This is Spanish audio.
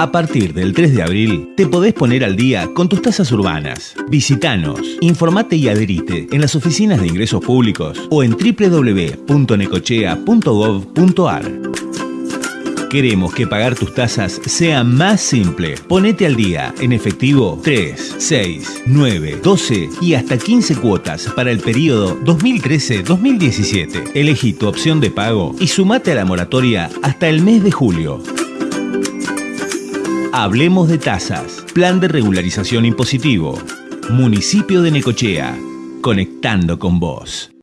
A partir del 3 de abril, te podés poner al día con tus tasas urbanas. Visítanos, informate y adherite en las oficinas de ingresos públicos o en www.necochea.gov.ar. Queremos que pagar tus tasas sea más simple. Ponete al día en efectivo 3, 6, 9, 12 y hasta 15 cuotas para el periodo 2013-2017. Elegí tu opción de pago y sumate a la moratoria hasta el mes de julio. Hablemos de tasas. Plan de regularización impositivo. Municipio de Necochea. Conectando con vos.